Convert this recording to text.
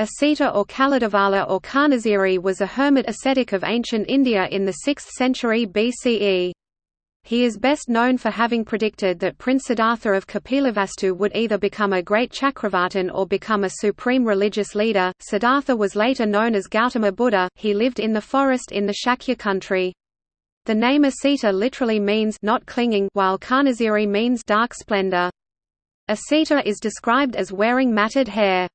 Asita or Kaladevala or Kanhasiri was a hermit ascetic of ancient India in the 6th century BCE. He is best known for having predicted that Prince Siddhartha of Kapilavastu would either become a great Chakravartin or become a supreme religious leader. Siddhartha was later known as Gautama Buddha. He lived in the forest in the Shakya country. The name Asita literally means not clinging, while Kanhasiri means dark splendor. Asita is described as wearing matted hair.